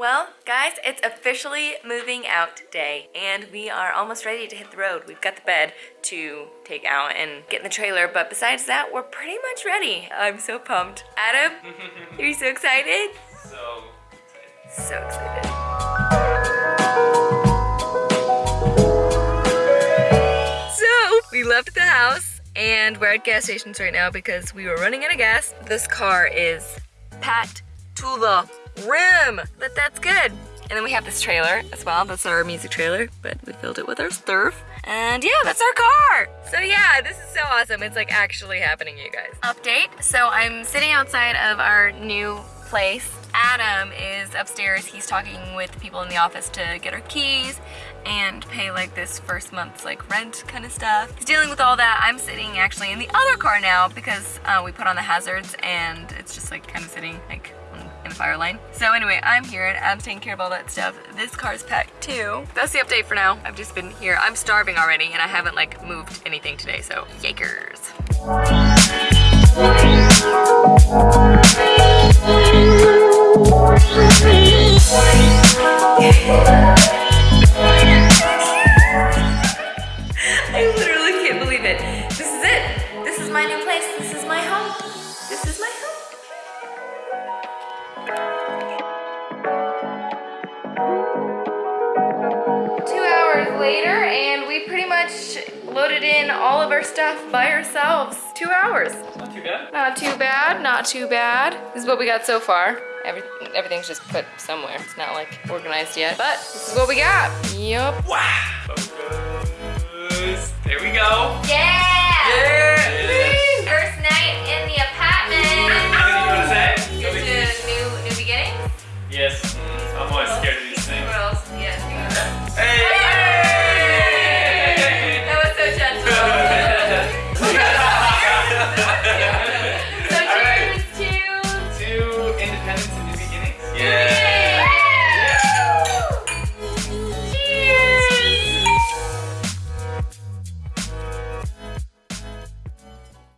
Well, guys, it's officially moving out day, and we are almost ready to hit the road. We've got the bed to take out and get in the trailer, but besides that, we're pretty much ready. I'm so pumped. Adam, are you so excited? So excited. So excited. So, we left the house, and we're at gas stations right now because we were running out of gas. This car is packed to the rim, but that's good. And then we have this trailer as well. That's our music trailer, but we filled it with our stuff. And yeah, that's our car. So yeah, this is so awesome. It's like actually happening, you guys. Update. So I'm sitting outside of our new place. Adam is upstairs. He's talking with people in the office to get our keys and pay like this first month's like rent kind of stuff. He's dealing with all that. I'm sitting actually in the other car now because uh, we put on the hazards and it's just like kind of sitting like the fire lane. So anyway, I'm here and I'm taking care of all that stuff. This car's packed too. That's the update for now. I've just been here. I'm starving already and I haven't like moved anything today, so yakers. I literally can't believe it. This is it. This is my new place. This is my home. Later, and we pretty much loaded in all of our stuff by ourselves. Two hours. not too bad. Not too bad, not too bad. This is what we got so far. Every, everything's just put somewhere. It's not like organized yet, but this is what we got. Yup. Wow. Focus. There we go.